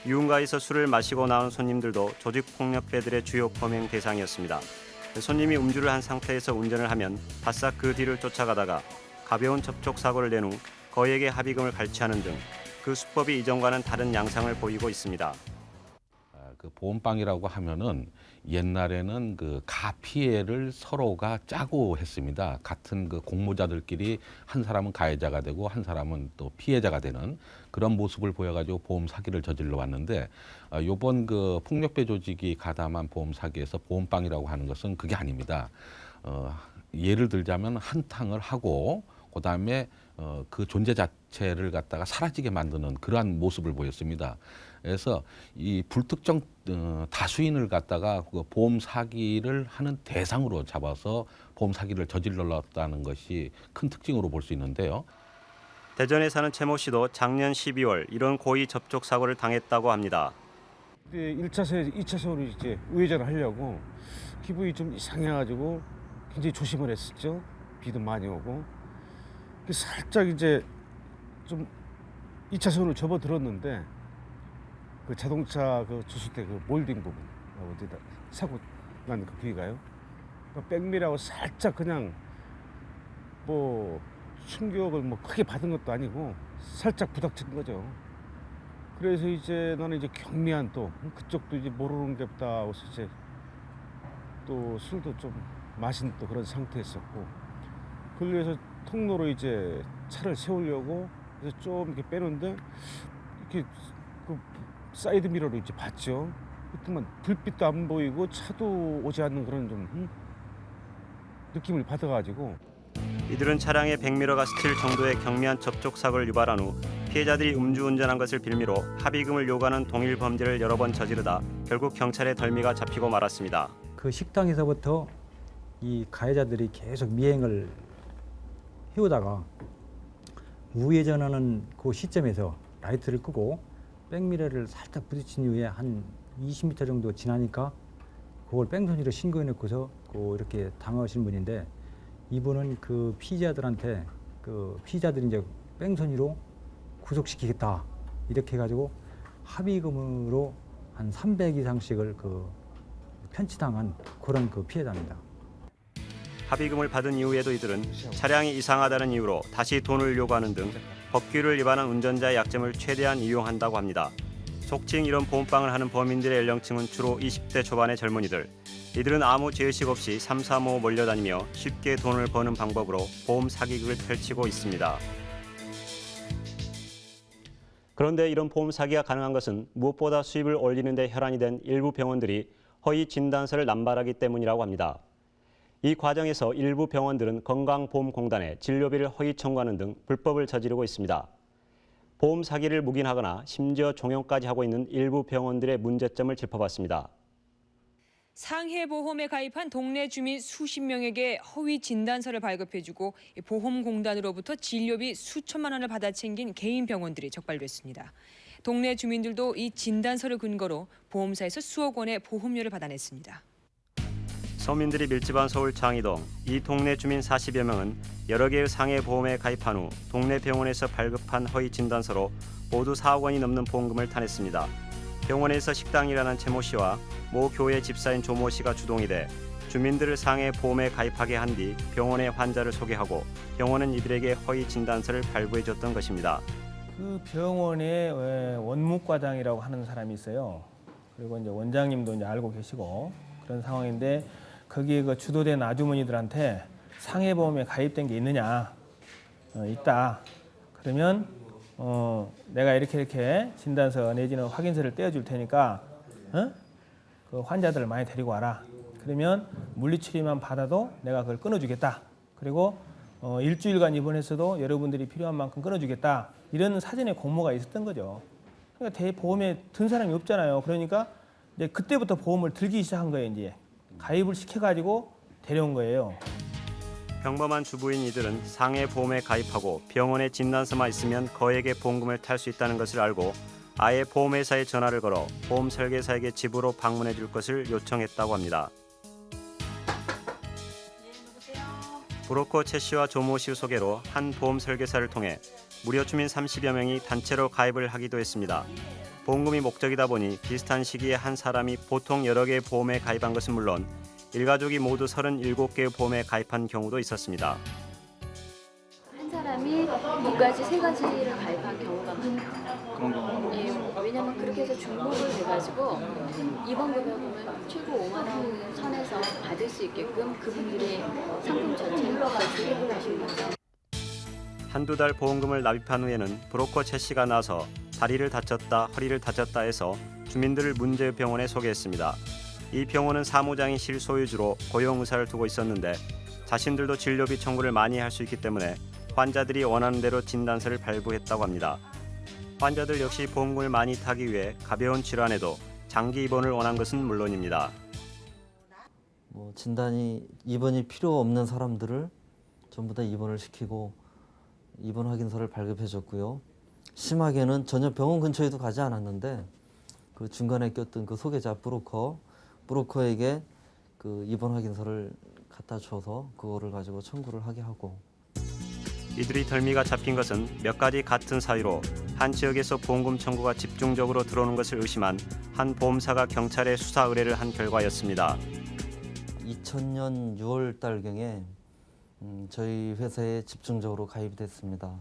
유흥가에서 술을 마시고 나온 손님들도 조직 폭력배들의 주요 범행 대상이었습니다. 손님이 음주를 한 상태에서 운전을 하면 바싹 그 뒤를 쫓아가다가 가벼운 접촉 사고를 낸 후 거액의 합의금을 갈취하는 등 그 수법이 이전과는 다른 양상을 보이고 있습니다. 그 보험빵이라고 하면은 옛날에는 그 가피해를 서로가 짜고 했습니다. 같은 그 공모자들끼리 한 사람은 가해자가 되고 한 사람은 또 피해자가 되는 그런 모습을 보여가지고 보험 사기를 저질러 왔는데 어, 요번 그 폭력배 조직이 가담한 보험 사기에서 보험빵이라고 하는 것은 그게 아닙니다. 어, 예를 들자면 한탕을 하고 그다음에 어, 그 존재 자체를 갖다가 사라지게 만드는 그러한 모습을 보였습니다. 그래서 이 불특정 어, 다수인을 갖다가 그 보험 사기를 하는 대상으로 잡아서 보험 사기를 저질렀다는 것이 큰 특징으로 볼 수 있는데요. 대전에 사는 최모 씨도 작년 12월 이런 고의 접촉 사고를 당했다고 합니다. 그때 1차선, 2차선으로 이제 우회전을 하려고 기분이 좀 이상해가지고 굉장히 조심을 했었죠. 비도 많이 오고. 그래서 살짝 이제 좀 2차선으로 접어들었는데 그 자동차 그 주수대 그 몰딩 부분 어디다 사고 난그 부위가요. 그 백미라고 살짝 그냥 뭐 충격을 뭐 크게 받은 것도 아니고 살짝 부닥친 거죠. 그래서 이제 나는 이제 경미한 또 그쪽도 이제 모르는 게 없다 하고서 이제 또 술도 좀 마신 또 그런 상태였었고 그래서 통로로 이제 차를 세우려고 그래서 좀 이렇게 빼는데 이렇게 그 사이드 미러로 이제 봤죠. 그때만 불빛도 안 보이고 차도 오지 않는 그런 좀 음? 느낌을 받아가지고 이들은 차량에 백미러가 스칠 정도의 경미한 접촉 사고를 유발한 후 피해자들이 음주운전한 것을 빌미로 합의금을 요구하는 동일 범죄를 여러 번 저지르다 결국 경찰에 덜미가 잡히고 말았습니다. 그 식당에서부터 이 가해자들이 계속 미행을 해오다가 우회전하는 그 시점에서 라이트를 끄고 백미러를 살짝 부딪힌 이후에 한 20m 정도 지나니까 그걸 뺑소니로 신고해 놓고서 그 이렇게 당하신 분인데 이분은 그 피의자들한테 그 피의자들이 이제 뺑소니로 구속시키겠다 이렇게 해가지고 합의금으로 한 300 이상씩을 그 편취당한 그런 그 피해자입니다. 합의금을 받은 이후에도 이들은 차량이 이상하다는 이유로 다시 돈을 요구하는 등 법규를 위반한 운전자의 약점을 최대한 이용한다고 합니다. 속칭 이런 보험빵을 하는 범인들의 연령층은 주로 20대 초반의 젊은이들. 이들은 아무 죄의식 없이 삼삼오오 몰려다니며 쉽게 돈을 버는 방법으로 보험 사기극을 펼치고 있습니다. 그런데 이런 보험 사기가 가능한 것은 무엇보다 수입을 올리는 데 혈안이 된 일부 병원들이 허위 진단서를 남발하기 때문이라고 합니다. 이 과정에서 일부 병원들은 건강보험공단에 진료비를 허위 청구하는 등 불법을 저지르고 있습니다. 보험 사기를 묵인하거나 심지어 종용까지 하고 있는 일부 병원들의 문제점을 짚어봤습니다. 상해보험에 가입한 동네 주민 수십 명에게 허위 진단서를 발급해주고 보험공단으로부터 진료비 수천만 원을 받아 챙긴 개인 병원들이 적발됐습니다. 동네 주민들도 이 진단서를 근거로 보험사에서 수억 원의 보험료를 받아냈습니다. 서민들이 밀집한 서울 장이동 이 동네 주민 40여 명은 여러 개의 상해 보험에 가입한 후 동네 병원에서 발급한 허위 진단서로 모두 4억 원이 넘는 보험금을 타냈습니다. 병원에서 식당 일하는 최모 씨와 모 교회 집사인 조모 씨가 주동이 돼 주민들을 상해 보험에 가입하게 한 뒤 병원에 환자를 소개하고 병원은 이들에게 허위 진단서를 발부해 줬던 것입니다. 그 병원에 에, 원무과장이라고 하는 사람이 있어요. 그리고 이제 원장님도 이제 알고 계시고 그런 상황인데 거기에 그 주도된 아주머니들한테 상해보험에 가입된 게 있느냐 어, 있다. 그러면 어, 내가 이렇게 이렇게 진단서 내지는 확인서를 떼어줄 테니까 어? 그 환자들을 많이 데리고 와라. 그러면 물리치료만 받아도 내가 그걸 끊어주겠다. 그리고 어, 일주일간 입원해서도 여러분들이 필요한 만큼 끊어주겠다. 이런 사전에 공모가 있었던 거죠. 그러니까 대보험에 든 사람이 없잖아요. 그러니까 이제 그때부터 보험을 들기 시작한 거예요. 이제 가입을 시켜가지고 데려온 거예요. 평범한 주부인 이들은 상해 보험에 가입하고 병원에 진단서만 있으면 거액의 보험금을 탈 수 있다는 것을 알고 아예 보험회사에 전화를 걸어 보험 설계사에게 집으로 방문해 줄 것을 요청했다고 합니다. 브로커 최 씨와 조모 씨 소개로 한 보험 설계사를 통해 무료 주민 30여 명이 단체로 가입을 하기도 했습니다. 보험금이 목적이다 보니 비슷한 시기에 한 사람이 보통 여러 개의 보험에 가입한 것은 물론 일가족이 모두 37개의 보험에 가입한 경우도 있었습니다. 한 사람이 두 가지, 세 가지를 가입한 경우가 많아요. 그런 경우가 예, 왜냐면 그렇게 해서 중복을 돼가지고 이번 금액은 최고 5만 원 선에서 받을 수 있게끔 그분들이 상품 전체를 다 조립을 하신 거죠. 한두 달 보험금을 납입한 후에는 브로커 최 씨가 나서 다리를 다쳤다, 허리를 다쳤다 해서 주민들을 문제 병원에 소개했습니다. 이 병원은 사무장이 실소유주로 고용 의사를 두고 있었는데 자신들도 진료비 청구를 많이 할 수 있기 때문에 환자들이 원하는 대로 진단서를 발부했다고 합니다. 환자들 역시 보험금을 많이 타기 위해 가벼운 질환에도 장기 입원을 원한 것은 물론입니다. 뭐 진단이 입원이 필요 없는 사람들을 전부 다 입원을 시키고 입원 확인서를 발급해 줬고요. 심하게는 전혀 병원 근처에도 가지 않았는데 그 중간에 꼈던 그 소개자 브로커 브로커에게 그 입원 확인서를 갖다 줘서 그거를 가지고 청구를 하게 하고 이들이 덜미가 잡힌 것은 몇 가지 같은 사유로 한 지역에서 보험금 청구가 집중적으로 들어오는 것을 의심한 한 보험사가 경찰에 수사 의뢰를 한 결과였습니다. 2000년 6월 달경에 음, 저희 회사에 집중적으로 가입이 됐습니다.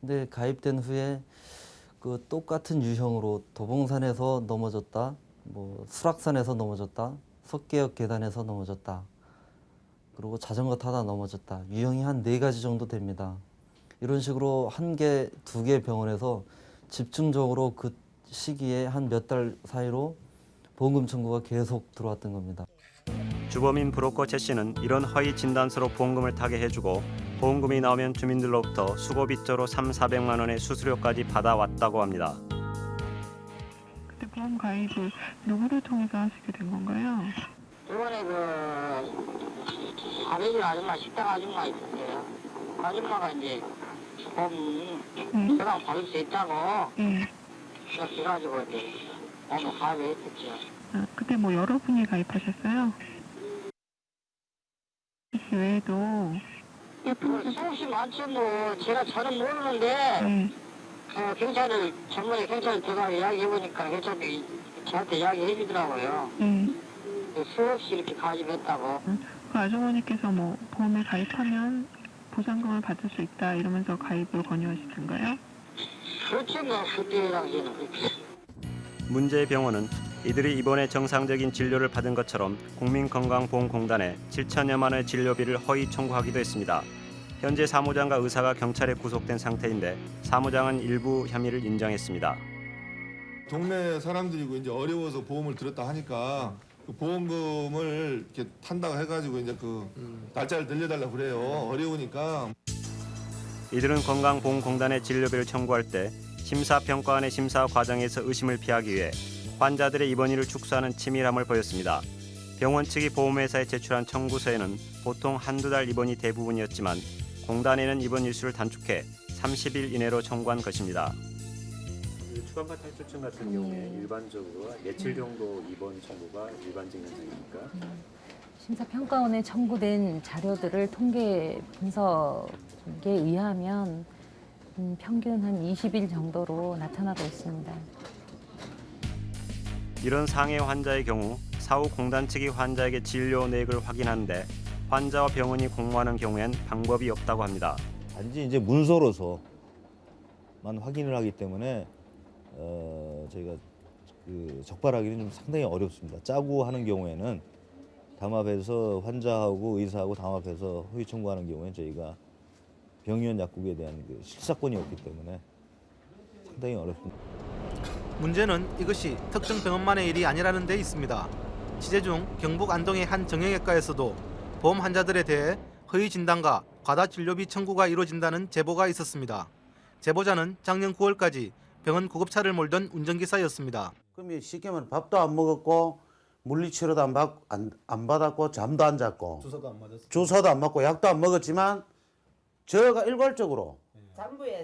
근데 가입된 후에 그 똑같은 유형으로 도봉산에서 넘어졌다, 뭐 수락산에서 넘어졌다, 석계역 계단에서 넘어졌다, 그리고 자전거 타다 넘어졌다. 유형이 한 네 가지 정도 됩니다. 이런 식으로 한 개, 두 개 병원에서 집중적으로 그 시기에 한 몇 달 사이로 보험금 청구가 계속 들어왔던 겁니다. 주범인 브로커 최 씨는 이런 허위 진단서로 보험금을 타게 해주고 보험금이 나오면 주민들로부터 수고 빚자로 3, 400만 원의 수수료까지 받아왔다고 합니다. 그때 보험 가입을 누구를 통해서 하시게 된 건가요? 이번에 그 아베지 아줌마 식당 아줌마 있었어요. 그 아줌마가 이제 보험 저랑 받을 수 있다고 예. 그래가지고 이제 오늘 가입을 했었죠. 아, 그때 뭐 여러분이 가입하셨어요? 씨 외에도 그 수없이 많죠 뭐 제가 잘은 모르는데 어, 경찰을 전문의 경찰 들어가 이야기해보니까 경찰이 저한테 이야기해주더라고요. 예. 그 수없이 이렇게 가입했다고. 그 아주머니께서 뭐 보험에 가입하면 보상금을 받을 수 있다 이러면서 가입을 권유하시던가요? 그렇죠 뭐 그때 당시에는. 문제의 병원은 이들이 이번에 정상적인 진료를 받은 것처럼 국민건강보험공단에 7천여만 원의 진료비를 허위 청구하기도 했습니다. 현재 사무장과 의사가 경찰에 구속된 상태인데 사무장은 일부 혐의를 인정했습니다. 동네 사람들이고 이제 어려워서 보험을 들었다 하니까 그 보험금을 이렇게 탄다고 해가지고 이제 그 날짜를 늘려달라 그래요. 어려우니까. 이들은 건강보험공단에 진료비를 청구할 때 심사평가원의 심사 과정에서 의심을 피하기 위해 환자들의 입원일을 축소하는 치밀함을 보였습니다. 병원 측이 보험회사에 제출한 청구서에는 보통 한두 달 입원이 대부분이었지만 공단에는 입원 일수를 단축해 30일 이내로 청구한 것입니다. 추간파 탈출증 같은 경우에 일반적으로 며칠 정도 입원 청구가 일반적 현상입니까? 심사평가원에 청구된 자료들을 통계 분석에 의하면 음, 평균 한 20일 정도로 나타나고 있습니다. 이런 상해 환자의 경우 사후 공단 측이 환자에게 진료 내역을 확인하는데 환자와 병원이 공모하는 경우엔 방법이 없다고 합니다. 단지 이제 문서로서만 확인을 하기 때문에 어, 저희가 그 적발하기는 좀 상당히 어렵습니다. 짜고 하는 경우에는 담합해서 환자하고 의사하고 담합해서 허위 청구하는 경우에 저희가 병의원 약국에 대한 그 실사권이 없기 때문에 상당히 어렵습니다. 문제는 이것이 특정 병원만의 일이 아니라는 데 있습니다. 취재 중 경북 안동의 한 정형외과에서도 보험 환자들에 대해 허위 진단과 과다 진료비 청구가 이루어진다는 제보가 있었습니다. 제보자는 작년 9월까지 병원 구급차를 몰던 운전기사였습니다. 그러면 쉽게 말하면 밥도 안 먹었고 물리치료도 안, 받, 안, 안 받았고 잠도 안 잤고 주사도 안 맞았어요. 주사도 안 맞고 약도 안 먹었지만 저가 일괄적으로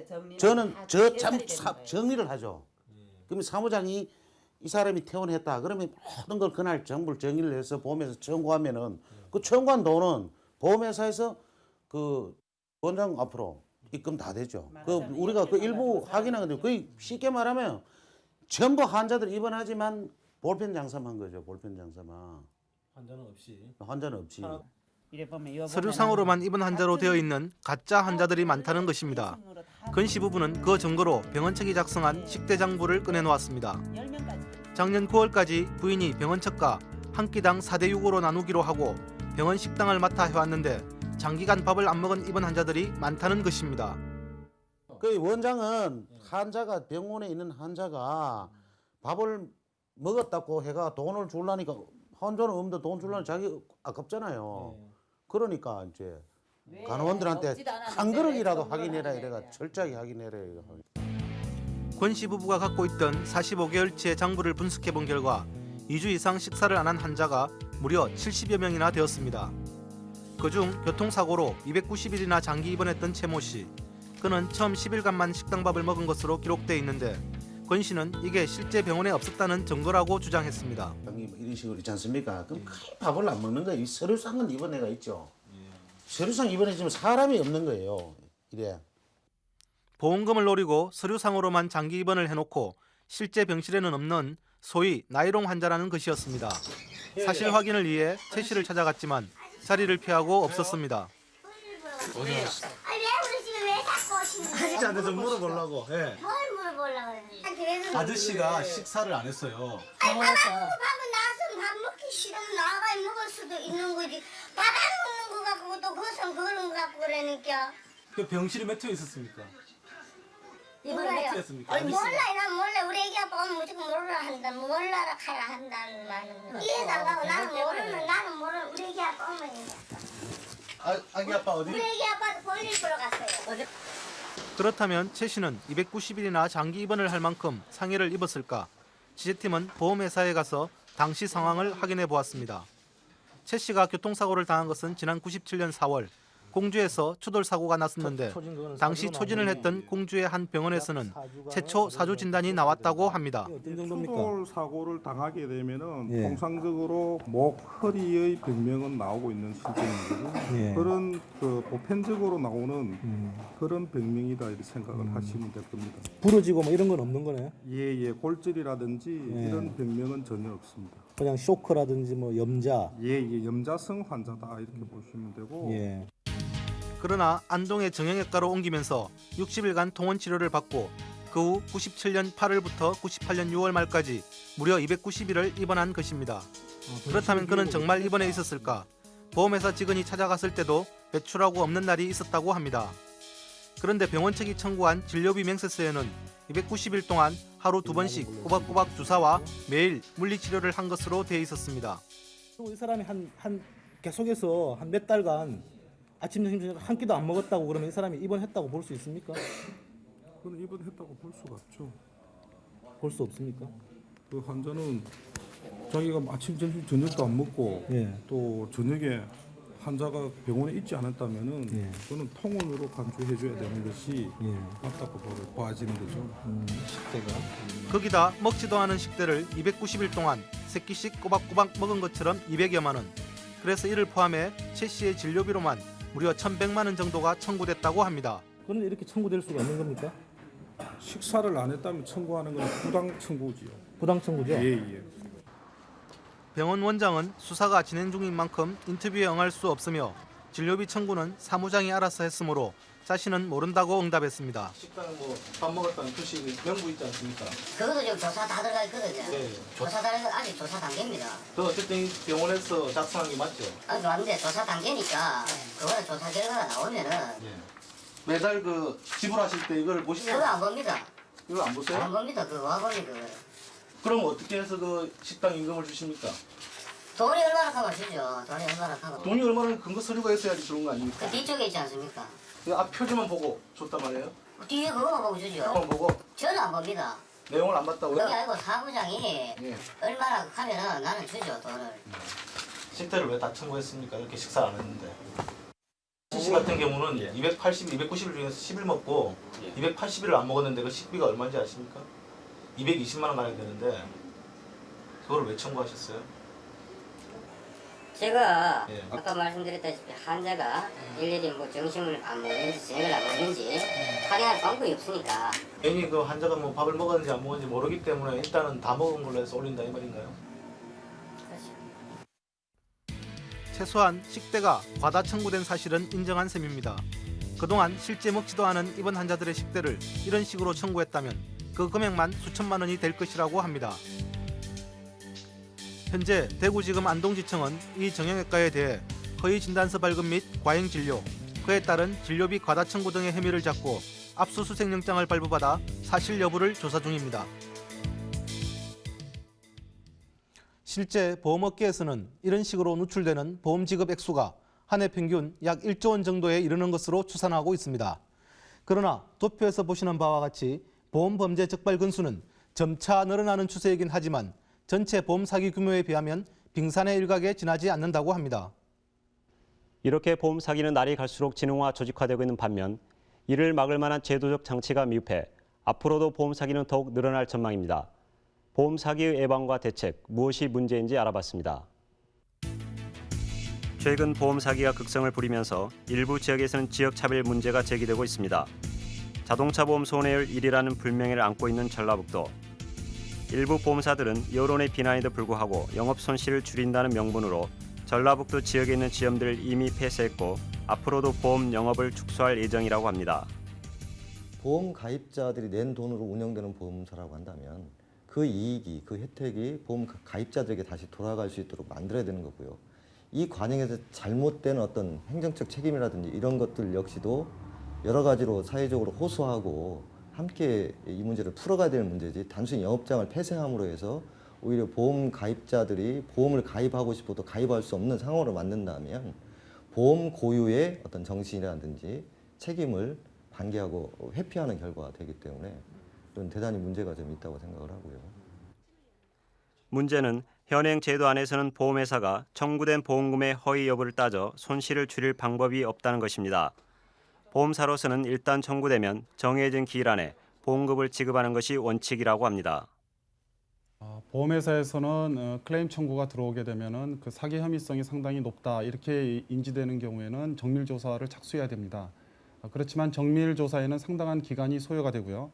정리 저는 저 참 정리를 하죠. 그러면 사무장이 이 사람이 퇴원했다. 그러면 모든 걸 그날 정부를 정리를 해서 보험에서 청구하면은 그 청구한 돈은 보험회사에서 그 원장 앞으로 입금 다 되죠. 그 우리가 그 일부 확인하거든요. 거의 쉽게 말하면 전부 환자들 입원하지만 볼펜 장사만 한 거죠. 볼펜 장사만. 환자는 없이. 환자는 없이. 서류상으로만 입원 환자로 되어 있는 가짜 환자들이 많다는 것입니다. 건씨 부부는 그 증거로 병원 측이 작성한 식대 장부를 꺼내놓았습니다. 작년 9월까지 부인이 병원 측과 한 끼당 4대 6으로 나누기로 하고 병원 식당을 맡아 해왔는데 장기간 밥을 안 먹은 입원 환자들이 많다는 것입니다. 그 원장은 환자가 병원에 있는 환자가 밥을 먹었다고 해가 돈을 줄라니까 환자는 없는데 돈 줄라니 자기 아깝잖아요. 그러니까 이제 간호원들한테 한 그릇이라도 확인해라 이래가 철저하게 확인해라 이래가. 권씨 부부가 갖고 있던 45개월치의 장부를 분석해 본 결과 2주 이상 식사를 안 한 환자가 무려 70여 명이나 되었습니다. 그중 교통사고로 290일이나 장기 입원했던 최모 씨. 그는 처음 10일간만 식당밥을 먹은 것으로 기록돼 있는데 권 씨는 이게 실제 병원에 없었다는 증거라고 주장했습니다. 이런 식으로 있지 않습니까? 그럼 거의 밥을 안 먹는 거예요. 이 서류 상은 입원해가 있죠. 서류상 입원해지면 사람이 없는 거예요. 이래. 보험금을 노리고 서류상으로만 장기 입원을 해놓고 실제 병실에는 없는 소위 나이롱 환자라는 것이었습니다. 사실 확인을 위해 최 씨를 찾아갔지만 자리를 피하고 없었습니다. 아니 왜 우리 집에 왜 자꾸 오시는 거예요? 아저씨 한테 좀 물어보려고. 예. 뭘 물어보려고 그러니? 아저씨가 식사를 안 했어요. 아니 먹고 밥은 나와서 밥 먹기 싫으면 나가 먹을 수도 있는 거지 밥안 먹는 거 갖고 또 그것은 그런 거 갖고 그러니까. 그 병실에 몇회 있었습니까? 몰라요? 아니 몰라 난 몰라 우리 애기 아빠 오면 무조건 몰라 한다. 몰라라 카라 한다는 말은. 이해도 안 가고 나는 모르는 나는 모르는 우리 애기 아빠 오면 이제 아, 아기 아빠 우리 애기 아빠도 볼일 보러 갔어요. 그렇다면 최 씨는 290일이나 장기 입원을 할 만큼 상해를 입었을까? 취재팀은 보험회사에 가서 당시 상황을 확인해 보았습니다. 최 씨가 교통사고를 당한 것은 지난 97년 4월 공주에서 추돌 사고가 났었는데 당시 초진을 했던 공주의 한 병원에서는 최초 사주 진단이 나왔다고 합니다. 추돌 사고를 당하게 되면은 예. 통상적으로 목 허리의 병명은 나오고 있는 실정이고 예. 그런 그 보편적으로 나오는 그런 병명이다 이렇게 생각을 하시면 될 겁니다. 부러지고 뭐 이런 건 없는 거네요. 예예 골절이라든지 예. 이런 병명은 전혀 없습니다. 그냥 쇼크라든지 뭐 염자. 예예 염자성 환자다 이렇게 보시면 되고 예. 그러나 안동의 정형외과로 옮기면서 60일간 통원 치료를 받고 그 후 97년 8월부터 98년 6월 말까지 무려 290일을 입원한 것입니다. 그렇다면 그는 정말 입원해 있었을까? 보험회사 직원이 찾아갔을 때도 외출하고 없는 날이 있었다고 합니다. 그런데 병원 측이 청구한 진료비 명세서에는 290일 동안 하루 두 번씩 꼬박꼬박 주사와 매일 물리치료를 한 것으로 돼 있었습니다. 이 사람이 한, 한 계속해서 한 몇 달간 아침 점심 저녁 한 끼도 안 먹었다고 그러면 이 사람이 입원했다고 볼 수 있습니까? 그건 입원했다고 볼 수가 없죠. 볼 수 없습니까? 그 환자는 자기가 아침 점심 저녁도 안 먹고 예. 또 저녁에 환자가 병원에 있지 않았다면은 예. 그거는 통원으로 간주해 줘야 되는 것이 예. 맞다고 보- 봐지는 거죠. 음, 식대가. 거기다 먹지도 않은 식대를 290일 동안 세 끼씩 꼬박꼬박 먹은 것처럼 200여만 원. 그래서 이를 포함해 최 씨의 진료비로만 무려 1,100만 원 정도가 청구됐다고 합니다. 그런데 이렇게 청구될 수가 있는 겁니까? 식사를 안 했다면 청구하는 건 부당 청구지요. 부당 청구죠? 예, 예. 병원 원장은 수사가 진행 중인 만큼 인터뷰에 응할 수 없으며 진료비 청구는 사무장이 알아서 했으므로 자신은 모른다고 응답했습니다. 식당은 뭐밥 먹었다는 표시 명부 있지 않습니까? 그것도 지금 조사 다 들어가 있거든요. 네. 조사 단계가 아직 조사 단계입니다. 그 어쨌든 이 병원에서 작성한 게 맞죠? 아직 왔는데 조사 단계니까 그거는 조사 결과가 나오면은 매달 그 지불하실 때 이걸 보시면 그거 안 봅니다. 이거 안 보세요? 안 봅니다. 그거 와보니 그거. 그럼 어떻게 해서 그 식당 임금을 주십니까? 돈이 얼마나 하면 주죠. 돈이 얼마나 하면. 돈이 얼마나 근거 서류가 있어야지 주는 거 아닙니까? 그 뒤쪽에 있지 않습니까? 그 앞 표지만 보고 줬단 말이에요? 뒤에 그거만 보고 주죠. 그거 보고 저는 안 봅니다. 내용을 안 봤다고요? 그게 아니고 사무장이 예. 얼마나 하면은 나는 주죠 돈을. 식대를 왜 다 청구했습니까? 이렇게 식사 안 했는데. 씨 같은 경우는 280, 290일 중에서 10일 먹고 280일을 안 먹었는데 그 식비가 얼마인지 아십니까? 220만 원 가야 되는데 그걸 왜 청구하셨어요? 제가 예. 아까 말씀드렸다시피 환자가 일일이 뭐 정신을 안 먹는지 저녁을 안 먹는지 확인할 방법이 없으니까 괜히 그 환자가 뭐 밥을 먹었는지 안 먹었는지 모르기 때문에 일단은 다 먹은 걸로 해서 올린다 이 말인가요? 최소한 식대가 과다 청구된 사실은 인정한 셈입니다. 그동안 실제 먹지도 않은 입원 환자들의 식대를 이런 식으로 청구했다면 그 금액만 수천만 원이 될 것이라고 합니다. 현재 대구지검 안동지청은 이 정형외과에 대해 허위 진단서 발급 및 과잉 진료, 그에 따른 진료비 과다 청구 등의 혐의를 잡고 압수수색영장을 발부받아 사실 여부를 조사 중입니다. 실제 보험업계에서는 이런 식으로 누출되는 보험 지급 액수가 한 해 평균 약 1조 원 정도에 이르는 것으로 추산하고 있습니다. 그러나 도표에서 보시는 바와 같이 보험 범죄 적발 건수는 점차 늘어나는 추세이긴 하지만 전체 보험 사기 규모에 비하면 빙산의 일각에 지나지 않는다고 합니다. 이렇게 보험 사기는 날이 갈수록 진흥화 조직화되고 있는 반면 이를 막을 만한 제도적 장치가 미흡해 앞으로도 보험 사기는 더욱 늘어날 전망입니다. 보험 사기의 예방과 대책 무엇이 문제인지 알아봤습니다. 최근 보험 사기가 극성을 부리면서 일부 지역에서는 지역 차별 문제가 제기되고 있습니다. 자동차 보험 손해율 1위라는 불명예를 안고 있는 전라북도. 일부 보험사들은 여론의 비난에도 불구하고 영업 손실을 줄인다는 명분으로 전라북도 지역에 있는 지점들을 이미 폐쇄했고 앞으로도 보험 영업을 축소할 예정이라고 합니다. 보험 가입자들이 낸 돈으로 운영되는 보험사라고 한다면 그 이익이 그 혜택이 보험 가입자들에게 다시 돌아갈 수 있도록 만들어야 되는 거고요. 이 과정에서 잘못된 어떤 행정적 책임이라든지 이런 것들 역시도 여러 가지로 사회적으로 호소하고 함께 이 문제를 풀어가야 되는 문제지 단순히 영업장을 폐쇄함으로 해서 오히려 보험 가입자들이 보험을 가입하고 싶어도 가입할 수 없는 상황으로 만든다면 보험 고유의 어떤 정신이라든지 책임을 반기하고 회피하는 결과가 되기 때문에 이런 대단히 문제가 좀 있다고 생각을 하고요. 문제는 현행 제도 안에서는 보험회사가 청구된 보험금의 허위 여부를 따져 손실을 줄일 방법이 없다는 것입니다. 보험사로서는 일단 청구되면 정해진 기일 안에 보험금을 지급하는 것이 원칙이라고 합니다. 보험회사에서는 어, 클레임 청구가 들어오게 되면은 그 사기 혐의성이 상당히 높다 이렇게 인지되는 경우에는 정밀 조사를 착수해야 됩니다. 어, 그렇지만 정밀 조사에는 상당한 기간이 소요가 되고요.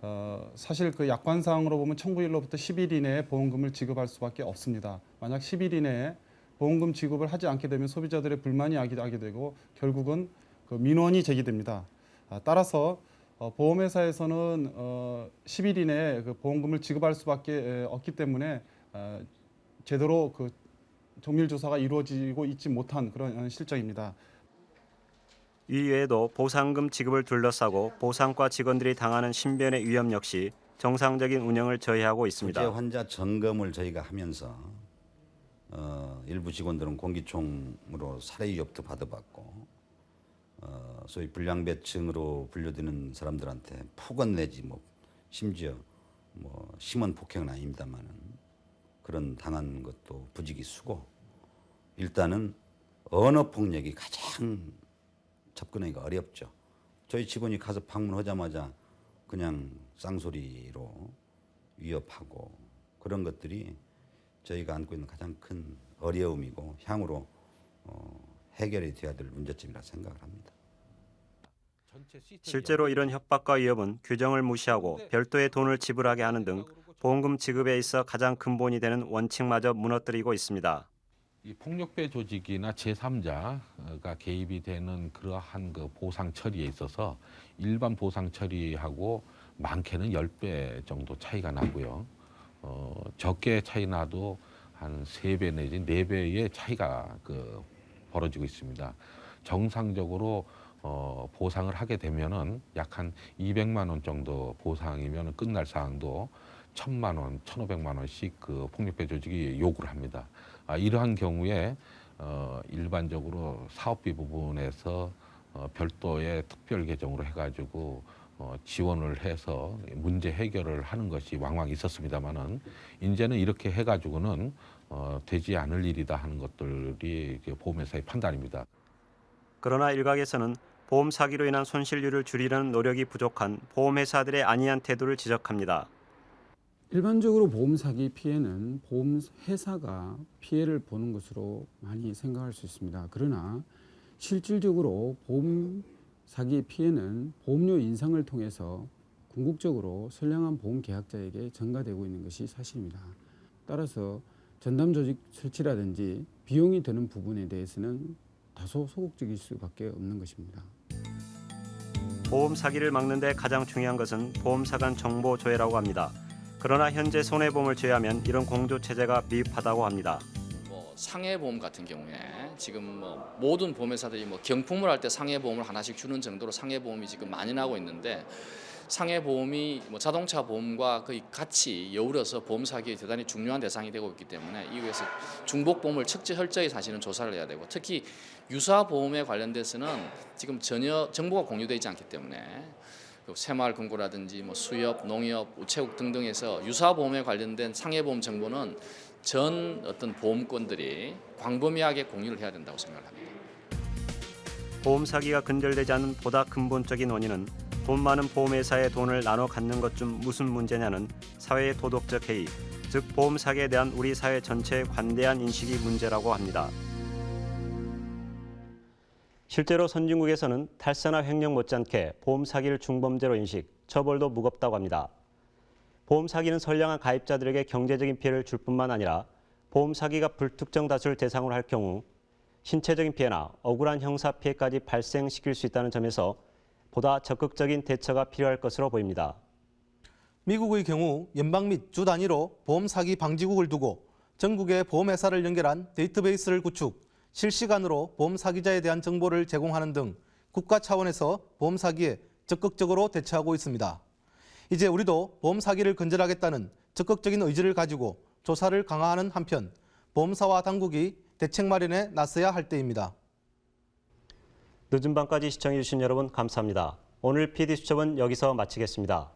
어, 사실 그 약관상으로 보면 청구일로부터 10일 이내에 보험금을 지급할 수밖에 없습니다. 만약 10일 이내에 보험금 지급을 하지 않게 되면 소비자들의 불만이 야기하게 되고 결국은 그 민원이 제기됩니다. 아, 따라서 어, 보험회사에서는 어, 10일 이내에 그 보험금을 지급할 수밖에 에, 없기 때문에 어, 제대로 그 정밀 조사가 이루어지고 있지 못한 그런 어, 실정입니다. 이 외에도 보상금 지급을 둘러싸고 보상과 직원들이 당하는 신변의 위험 역시 정상적인 운영을 저해하고 있습니다. 구제 환자 점검을 저희가 하면서 어, 일부 직원들은 공기총으로 살해 위협도 받아봤고 어, 소위 불량배층으로 분류되는 사람들한테 폭언 내지 뭐 심지어 뭐 심한 폭행은 아닙니다만은 그런 당한 것도 부지기수고 일단은 언어 폭력이 가장 접근하기가 어렵죠. 저희 직원이 가서 방문하자마자 그냥 쌍소리로 위협하고 그런 것들이 저희가 안고 있는 가장 큰 어려움이고 향후로 어, 해결이 돼야 될 문제점이라 생각을 합니다. 실제로 이런 협박과 위협은 규정을 무시하고 별도의 돈을 지불하게 하는 등 보험금 지급에 있어 가장 근본이 되는 원칙마저 무너뜨리고 있습니다. 이 폭력배 조직이나 제3자가 개입이 되는 그러한 그 보상 처리에 있어서 일반 보상 처리하고 많게는 10배 정도 차이가 나고요. 어, 적게 차이 나도 한 3배 내지 4배의 차이가 그 벌어지고 있습니다. 정상적으로 어, 보상을 하게 되면은 약 한 200만 원 정도 보상이면 끝날 사항도 1000만 원, 1500만 원씩 그 폭력배 조직이 요구를 합니다. 아, 이러한 경우에 어, 일반적으로 사업비 부분에서 어, 별도의 특별 계정으로 해가지고 어, 지원을 해서 문제 해결을 하는 것이 왕왕 있었습니다만은 이제는 이렇게 해가지고는 어, 되지 않을 일이다 하는 것들이 보험회사의 판단입니다. 그러나 일각에서는 보험 사기로 인한 손실률을 줄이려는 노력이 부족한 보험회사들의 안이한 태도를 지적합니다. 일반적으로 보험 사기 피해는 보험 회사가 피해를 보는 것으로 많이 생각할 수 있습니다. 그러나 실질적으로 보험 사기 피해는 보험료 인상을 통해서 궁극적으로 선량한 보험 계약자에게 전가되고 있는 것이 사실입니다. 따라서 전담 조직 설치라든지 비용이 드는 부분에 대해서는 다소 소극적일 수밖에 없는 것입니다. 보험 사기를 막는 데 가장 중요한 것은 보험사 간 정보 조회라고 합니다. 그러나 현재 손해보험을 제외하면 이런 공조 체제가 미흡하다고 합니다. 뭐 상해보험 같은 경우에 지금 뭐 모든 보험회사들이 뭐 경품을 할 때 상해보험을 하나씩 주는 정도로 상해보험이 지금 많이 나고 있는데 상해보험이 뭐 자동차 보험과 거의 같이 여울어서 보험 사기에 대단히 중요한 대상이 되고 있기 때문에 이후에서 중복보험을 척지 철저히 사실은 조사를 해야 되고 특히 유사 보험에 관련돼서는 지금 전혀 정보가 공유되어 있지 않기 때문에 그 새마을 금고라든지 뭐 수협, 농협, 우체국 등등에서 유사 보험에 관련된 상해보험 정보는 전 어떤 보험권들이 광범위하게 공유를 해야 된다고 생각을 합니다. 보험 사기가 근절되지 않는 보다 근본적인 원인은 돈 많은 보험회사의 돈을 나눠 갖는 것좀 무슨 문제냐는 사회의 도덕적 해이, 즉 보험 사기에 대한 우리 사회 전체의 관대한 인식이 문제라고 합니다. 실제로 선진국에서는 탈세나 횡령 못지않게 보험 사기를 중범죄로 인식, 처벌도 무겁다고 합니다. 보험 사기는 선량한 가입자들에게 경제적인 피해를 줄 뿐만 아니라 보험 사기가 불특정 다수를 대상으로 할 경우 신체적인 피해나 억울한 형사 피해까지 발생시킬 수 있다는 점에서 보다 적극적인 대처가 필요할 것으로 보입니다. 미국의 경우 연방 및 주 단위로 보험 사기 방지국을 두고 전국의 보험회사를 연결한 데이터베이스를 구축, 실시간으로 보험 사기자에 대한 정보를 제공하는 등 국가 차원에서 보험 사기에 적극적으로 대처하고 있습니다. 이제 우리도 보험 사기를 근절하겠다는 적극적인 의지를 가지고 조사를 강화하는 한편 보험사와 당국이 대책 마련에 나서야 할 때입니다. 늦은 밤까지 시청해주신 여러분 감사합니다. 오늘 PD수첩은 여기서 마치겠습니다.